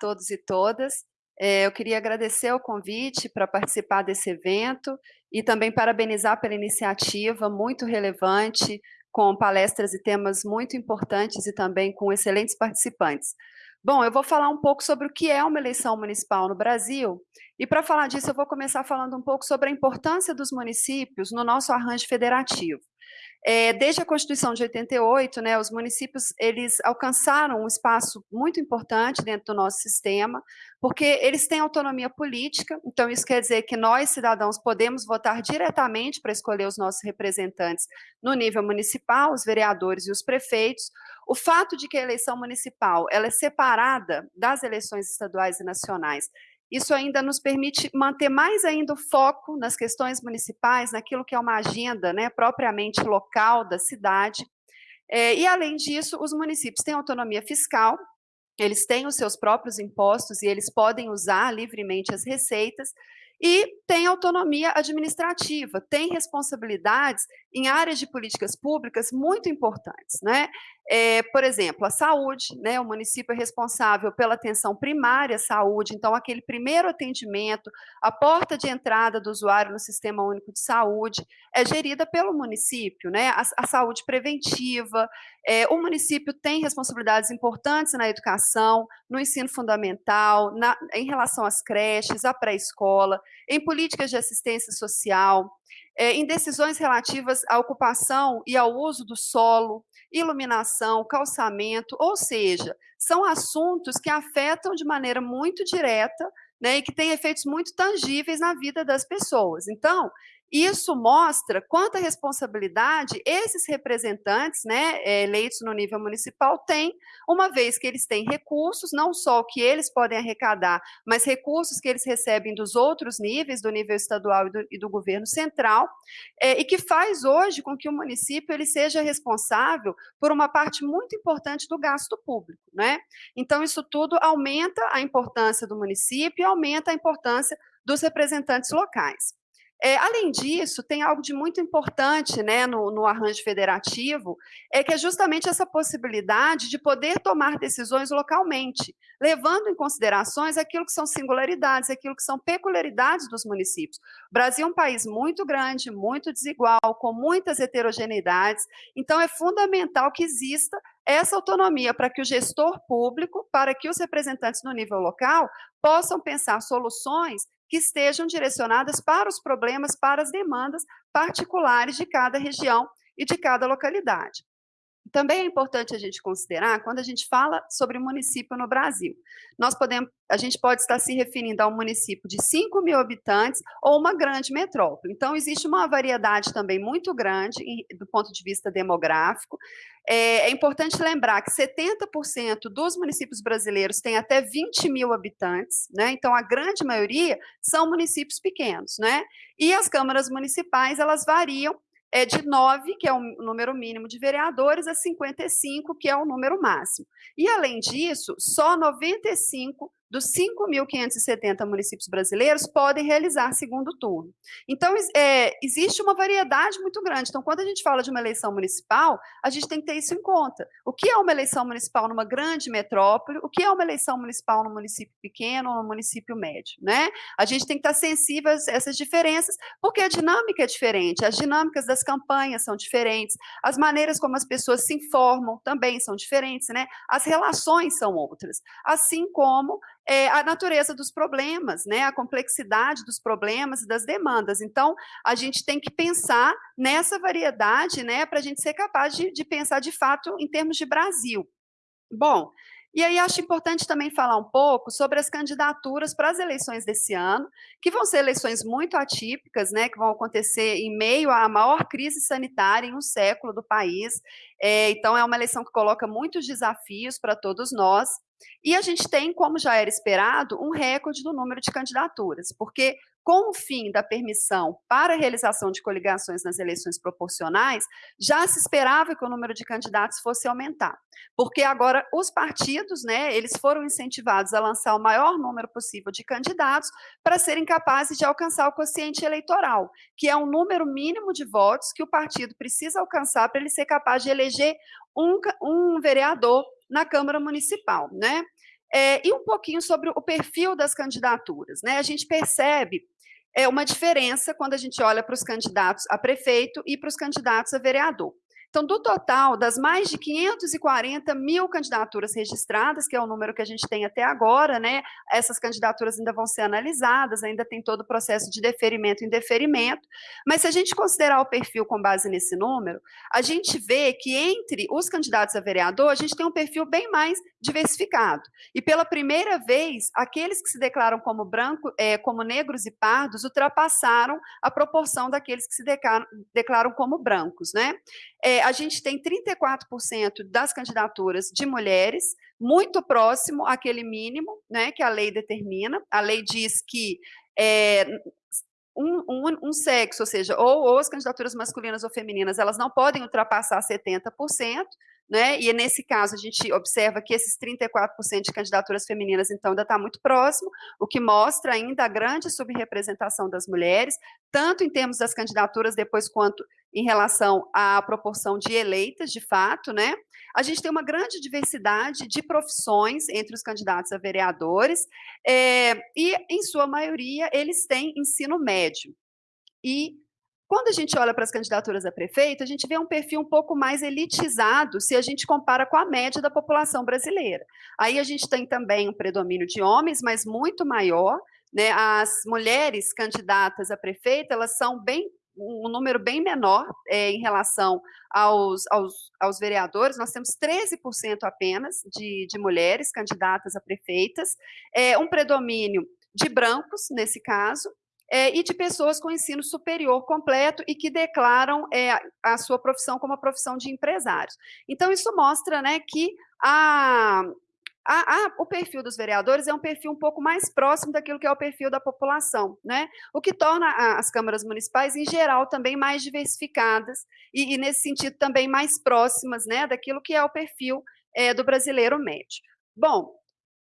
Todos e todas. É, eu queria agradecer o convite para participar desse evento e também parabenizar pela iniciativa muito relevante, com palestras e temas muito importantes e também com excelentes participantes. Bom, eu vou falar um pouco sobre o que é uma eleição municipal no Brasil, e para falar disso eu vou começar falando um pouco sobre a importância dos municípios no nosso arranjo federativo. É, desde a Constituição de 88, né, os municípios eles alcançaram um espaço muito importante dentro do nosso sistema, porque eles têm autonomia política, então isso quer dizer que nós, cidadãos, podemos votar diretamente para escolher os nossos representantes no nível municipal, os vereadores e os prefeitos. O fato de que a eleição municipal ela é separada das eleições estaduais e nacionais isso ainda nos permite manter mais ainda o foco nas questões municipais, naquilo que é uma agenda né, propriamente local da cidade. É, e, além disso, os municípios têm autonomia fiscal, eles têm os seus próprios impostos e eles podem usar livremente as receitas, e tem autonomia administrativa, tem responsabilidades em áreas de políticas públicas muito importantes. Né? É, por exemplo, a saúde, né? o município é responsável pela atenção primária à saúde, então aquele primeiro atendimento, a porta de entrada do usuário no Sistema Único de Saúde é gerida pelo município, né? a, a saúde preventiva, é, o município tem responsabilidades importantes na educação, no ensino fundamental, na, em relação às creches, à pré-escola, em políticas de assistência social, é, em decisões relativas à ocupação e ao uso do solo, iluminação, calçamento, ou seja, são assuntos que afetam de maneira muito direta né, e que têm efeitos muito tangíveis na vida das pessoas. Então, isso mostra quanta responsabilidade esses representantes, né, eh, eleitos no nível municipal, têm, uma vez que eles têm recursos, não só o que eles podem arrecadar, mas recursos que eles recebem dos outros níveis, do nível estadual e do, e do governo central, é, e que faz hoje com que o município ele seja responsável por uma parte muito importante do gasto público. Né? Então, isso tudo aumenta a importância do município e aumenta a importância dos representantes locais. É, além disso, tem algo de muito importante né, no, no, arranjo federativo, é que é justamente essa possibilidade de poder tomar decisões localmente, levando em considerações aquilo que são singularidades, aquilo que são peculiaridades dos municípios. O Brasil é um país muito grande, muito desigual, com muitas heterogeneidades, então é fundamental que exista essa autonomia para que o gestor público, para que os representantes no nível local possam pensar soluções que estejam direcionadas para os problemas, para as demandas particulares de cada região e de cada localidade. Também é importante a gente considerar quando a gente fala sobre município no Brasil. Nós podemos, a gente pode estar se referindo a um município de 5 mil habitantes ou uma grande metrópole. Então, existe uma variedade também muito grande do ponto de vista demográfico. É, é importante lembrar que 70% dos municípios brasileiros têm até 20 mil habitantes, né? Então, a grande maioria são municípios pequenos, né? E as câmaras municipais, elas variam é de 9, que é o número mínimo de vereadores, a 55, que é o número máximo. E, além disso, só 95 dos 5.570 municípios brasileiros podem realizar segundo turno. Então, é, existe uma variedade muito grande. Então, quando a gente fala de uma eleição municipal, a gente tem que ter isso em conta. O que é uma eleição municipal numa grande metrópole? O que é uma eleição municipal num município pequeno ou num município médio? Né? A gente tem que estar sensível a essas diferenças, porque a dinâmica é diferente, as dinâmicas das campanhas são diferentes, as maneiras como as pessoas se informam também são diferentes, né? as relações são outras, assim como é, a natureza dos problemas, né, a complexidade dos problemas e das demandas. Então, a gente tem que pensar nessa variedade, né, para a gente ser capaz de, de pensar de fato em termos de Brasil. Bom, e aí acho importante também falar um pouco sobre as candidaturas para as eleições desse ano, que vão ser eleições muito atípicas, né, que vão acontecer em meio à maior crise sanitária em um século do país. É, então, é uma eleição que coloca muitos desafios para todos nós. E a gente tem, como já era esperado, um recorde do número de candidaturas, porque com o fim da permissão para a realização de coligações nas eleições proporcionais, já se esperava que o número de candidatos fosse aumentar, porque agora os partidos, né, eles foram incentivados a lançar o maior número possível de candidatos para serem capazes de alcançar o quociente eleitoral, que é um número mínimo de votos que o partido precisa alcançar para ele ser capaz de eleger um, um vereador na Câmara Municipal, né? É, e um pouquinho sobre o perfil das candidaturas. Né? A gente percebe é, uma diferença quando a gente olha para os candidatos a prefeito e para os candidatos a vereador. Então, do total das mais de 540 mil candidaturas registradas, que é o número que a gente tem até agora, né, essas candidaturas ainda vão ser analisadas, ainda tem todo o processo de deferimento e indeferimento, mas se a gente considerar o perfil com base nesse número, a gente vê que entre os candidatos a vereador, a gente tem um perfil bem mais diversificado. E pela primeira vez, aqueles que se declaram como branco, é, como negros e pardos, ultrapassaram a proporção daqueles que se declaram, declaram como brancos, né? É, a gente tem 34% das candidaturas de mulheres, muito próximo àquele mínimo né, que a lei determina. A lei diz que é, um, um, um, sexo, ou seja, ou, ou, as candidaturas masculinas ou femininas, elas não podem ultrapassar 70%, né? E nesse caso a gente observa que esses 34% de candidaturas femininas então ainda está muito próximo, o que mostra ainda a grande subrepresentação das mulheres, tanto em termos das candidaturas depois quanto em relação à proporção de eleitas, de fato, né? A gente tem uma grande diversidade de profissões entre os candidatos a vereadores, é, e, em sua maioria, eles têm ensino médio. E quando a gente olha para as candidaturas a prefeito, a gente vê um perfil um pouco mais elitizado se a gente compara com a média da população brasileira. Aí a gente tem também um predomínio de homens, mas muito maior. Né? As mulheres candidatas a prefeito, elas são bem um número bem menor é, em relação aos, aos, aos, vereadores, nós temos 13% apenas de, de, mulheres candidatas a prefeitas, é, um predomínio de brancos, nesse caso, é, e de pessoas com ensino superior completo e que declaram é, a sua profissão como a profissão de empresários. Então, isso mostra né, que a, o perfil dos vereadores é um perfil um pouco mais próximo daquilo que é o perfil da população, né? O que torna as câmaras municipais, em geral, também mais diversificadas e, e, nesse sentido, também mais próximas né, daquilo que é o perfil é, do brasileiro médio. Bom,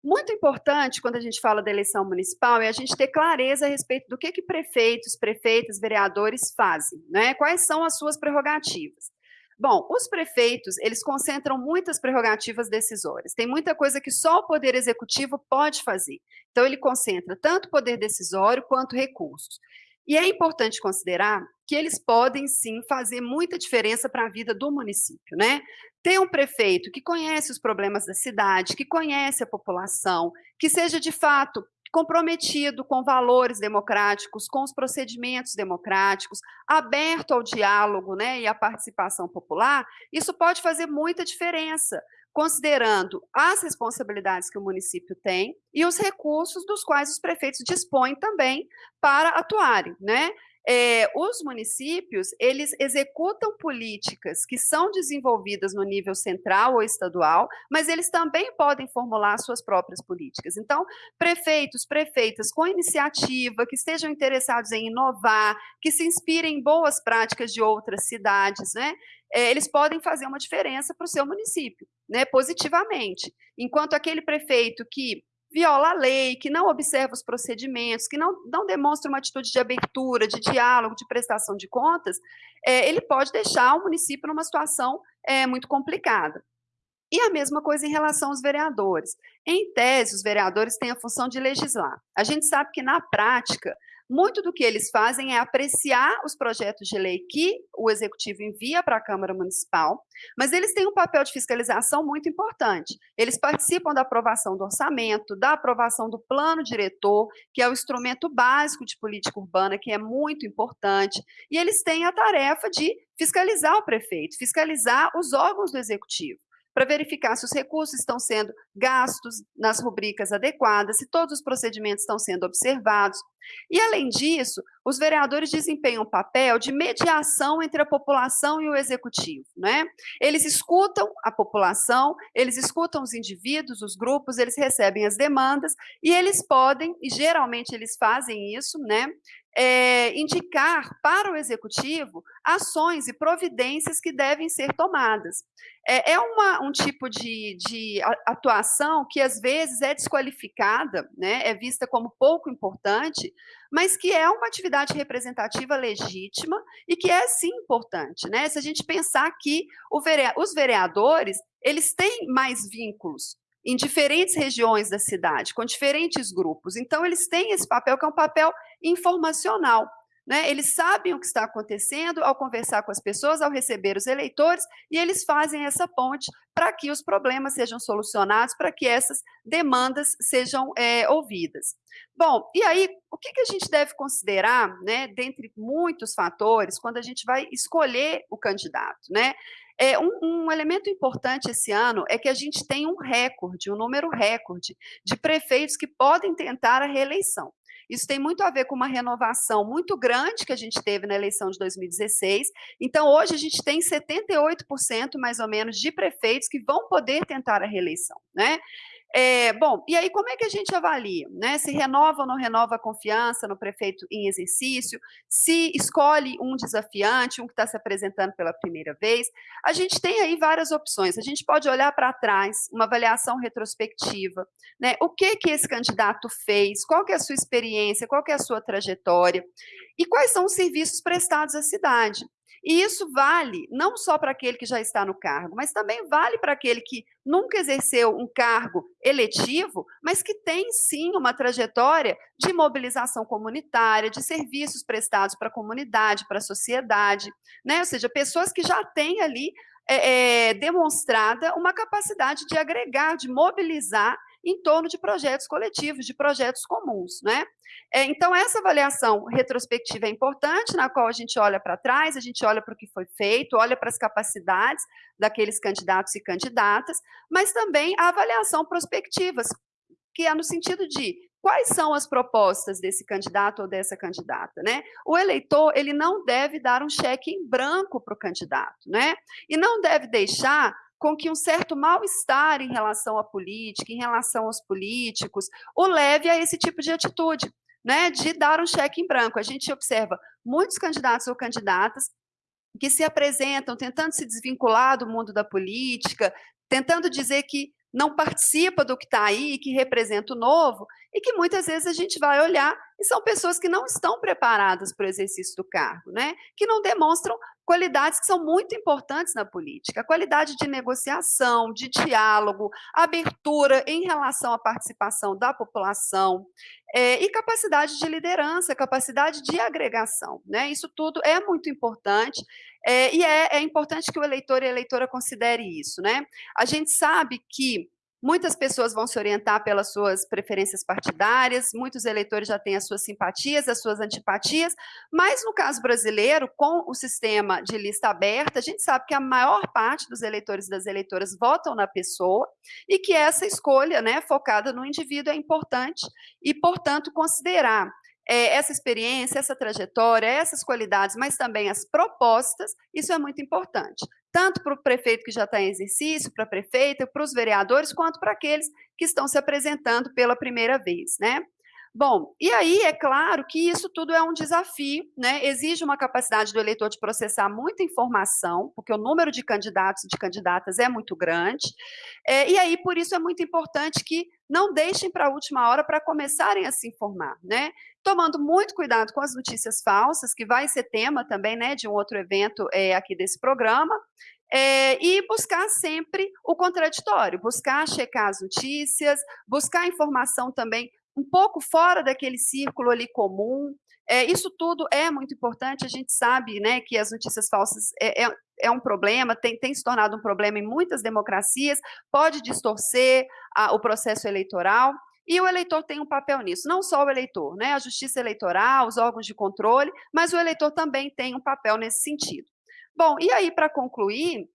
muito importante, quando a gente fala da eleição municipal, é a gente ter clareza a respeito do que, que prefeitos, prefeitas, vereadores fazem, né? quais são as suas prerrogativas. Bom, os prefeitos, eles concentram muitas prerrogativas decisórias. Tem muita coisa que só o Poder Executivo pode fazer. Então, ele concentra tanto poder decisório quanto recursos. E é importante considerar que eles podem sim fazer muita diferença para a vida do município, né? Ter um prefeito que conhece os problemas da cidade, que conhece a população, que seja de fato comprometido com valores democráticos, com os procedimentos democráticos, aberto ao diálogo né, e à participação popular, isso pode fazer muita diferença, considerando as responsabilidades que o município tem e os recursos dos quais os prefeitos dispõem também para atuarem, né? É, os municípios, eles executam políticas que são desenvolvidas no nível central ou estadual, mas eles também podem formular suas próprias políticas. Então, prefeitos, prefeitas com iniciativa, que estejam interessados em inovar, que se inspirem em boas práticas de outras cidades, né? É, eles podem fazer uma diferença para o seu município né, positivamente. Enquanto aquele prefeito que viola a lei, que não observa os procedimentos, que não, não demonstra uma atitude de abertura, de diálogo, de prestação de contas, é, ele pode deixar o município numa situação é, muito complicada. E a mesma coisa em relação aos vereadores. Em tese, os vereadores têm a função de legislar. A gente sabe que, na prática, muito do que eles fazem é apreciar os projetos de lei que o executivo envia para a Câmara Municipal, mas eles têm um papel de fiscalização muito importante. Eles participam da aprovação do orçamento, da aprovação do plano diretor, que é o instrumento básico de política urbana, que é muito importante, e eles têm a tarefa de fiscalizar o prefeito, fiscalizar os órgãos do executivo para verificar se os recursos estão sendo gastos nas rubricas adequadas, se todos os procedimentos estão sendo observados. E, além disso, os vereadores desempenham um papel de mediação entre a população e o executivo. Né? Eles escutam a população, eles escutam os indivíduos, os grupos, eles recebem as demandas e eles podem, e geralmente eles fazem isso, né? É, indicar para o executivo ações e providências que devem ser tomadas. É, é uma, um tipo de, de, atuação que às vezes é desqualificada, né, é vista como pouco importante, mas que é uma atividade representativa legítima e que é sim importante. Né? Se a gente pensar que vereador, os vereadores eles têm mais vínculos em diferentes regiões da cidade, com diferentes grupos. Então, eles têm esse papel, que é um papel informacional. Né? Eles sabem o que está acontecendo ao conversar com as pessoas, ao receber os eleitores, e eles fazem essa ponte para que os problemas sejam solucionados, para que essas demandas sejam é, ouvidas. Bom, e aí, o que, que a gente deve considerar, né, dentre muitos fatores, quando a gente vai escolher o candidato? Né? É, um, um, elemento importante esse ano é que a gente tem um recorde, um número recorde de prefeitos que podem tentar a reeleição. Isso tem muito a ver com uma renovação muito grande que a gente teve na eleição de 2016. Então, hoje a gente tem 78% mais ou menos de prefeitos que vão poder tentar a reeleição, né? É, bom, e aí como é que a gente avalia? Né? Se renova ou não renova a confiança no prefeito em exercício, se escolhe um desafiante, um que está se apresentando pela primeira vez. A gente tem aí várias opções. A gente pode olhar para trás, uma avaliação retrospectiva. Né? O que, que esse candidato fez? Qual que é a sua experiência? Qual que é a sua trajetória? E quais são os serviços prestados à cidade? E isso vale não só para aquele que já está no cargo, mas também vale para aquele que nunca exerceu um cargo eletivo, mas que tem sim uma trajetória de mobilização comunitária, de serviços prestados para a comunidade, para a sociedade, né? ou seja, pessoas que já têm ali é, é, demonstrada uma capacidade de agregar, de mobilizar em torno de projetos coletivos, de projetos comuns. Né? É, então, essa avaliação retrospectiva é importante, na qual a gente olha para trás, a gente olha para o que foi feito, olha para as capacidades daqueles candidatos e candidatas, mas também a avaliação prospectiva, que é no sentido de quais são as propostas desse candidato ou dessa candidata, né? O eleitor, ele não deve dar um cheque em branco para o candidato, né? E não deve deixar com que um certo mal-estar em relação à política, em relação aos políticos, o leve a esse tipo de atitude, né, de dar um cheque em branco. A gente observa muitos candidatos ou candidatas que se apresentam tentando se desvincular do mundo da política, tentando dizer que não participa do que está aí, que representa o novo, e que muitas vezes a gente vai olhar e são pessoas que não estão preparadas para o exercício do cargo, né? que não demonstram qualidades que são muito importantes na política, a qualidade de negociação, de diálogo, abertura em relação à participação da população, é, e capacidade de liderança, capacidade de agregação. Né? Isso tudo é muito importante, é, e é, é importante que o eleitor e a eleitora considere isso. Né? A gente sabe que Muitas pessoas vão se orientar pelas suas preferências partidárias, muitos eleitores já têm as suas simpatias, as suas antipatias, mas no caso brasileiro, com o sistema de lista aberta, a gente sabe que a maior parte dos eleitores e das eleitoras votam na pessoa e que essa escolha né, focada no indivíduo é importante e, portanto, considerar é, essa experiência, essa trajetória, essas qualidades, mas também as propostas, isso é muito importante, tanto para o prefeito que já está em exercício, para a prefeita, para os vereadores, quanto para aqueles que estão se apresentando pela primeira vez, né? Bom, e aí é claro que isso tudo é um desafio, né? exige uma capacidade do eleitor de processar muita informação, porque o número de candidatos e de candidatas é muito grande, é, e aí por isso é muito importante que não deixem para a última hora para começarem a se informar, né? Tomando muito cuidado com as notícias falsas, que vai ser tema também né, de um outro evento é, aqui desse programa, é, e buscar sempre o contraditório, buscar checar as notícias, buscar informação também um pouco fora daquele círculo ali comum. É, isso tudo é muito importante, a gente sabe né, que as notícias falsas é, é, é um problema, tem, tem, se tornado um problema em muitas democracias, pode distorcer a, o processo eleitoral, e o eleitor tem um papel nisso, não só o eleitor, né, a justiça eleitoral, os órgãos de controle, mas o eleitor também tem um papel nesse sentido. Bom, e aí, para concluir,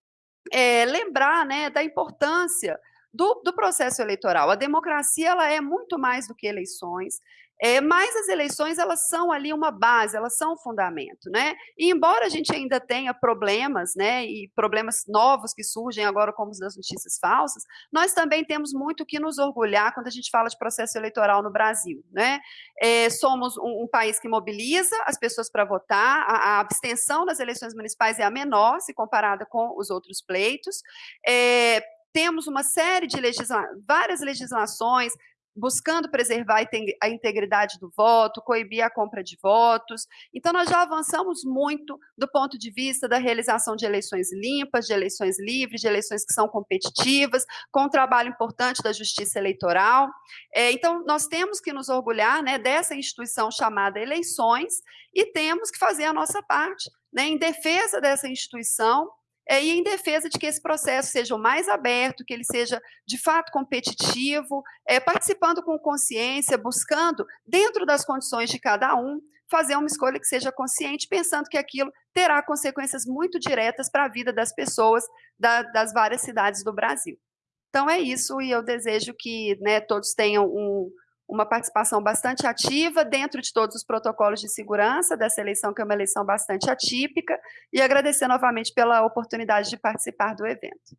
é, lembrar né, da importância do, do, processo eleitoral. A democracia ela é muito mais do que eleições, é, mas as eleições elas são ali uma base, elas são um fundamento, né? E embora a gente ainda tenha problemas, né, e problemas novos que surgem agora como os das notícias falsas, nós também temos muito que nos orgulhar quando a gente fala de processo eleitoral no Brasil, né? É, somos um, um, país que mobiliza as pessoas para votar, a, a, abstenção das eleições municipais é a menor se comparada com os outros pleitos, é, temos uma série de legisla várias legislações, buscando preservar a integridade do voto, coibir a compra de votos. Então, nós já avançamos muito do ponto de vista da realização de eleições limpas, de eleições livres, de eleições que são competitivas, com um trabalho importante da justiça eleitoral. É, então, nós temos que nos orgulhar né, dessa instituição chamada eleições e temos que fazer a nossa parte né, em defesa dessa instituição e em defesa de que esse processo seja o mais aberto, que ele seja de fato competitivo, é, participando com consciência, buscando, dentro das condições de cada um, fazer uma escolha que seja consciente, pensando que aquilo terá consequências muito diretas para a vida das pessoas da, das várias cidades do Brasil. Então é isso, e eu desejo que né, todos tenham um, uma participação bastante ativa dentro de todos os protocolos de segurança dessa eleição, que é uma eleição bastante atípica, e agradecer novamente pela oportunidade de participar do evento.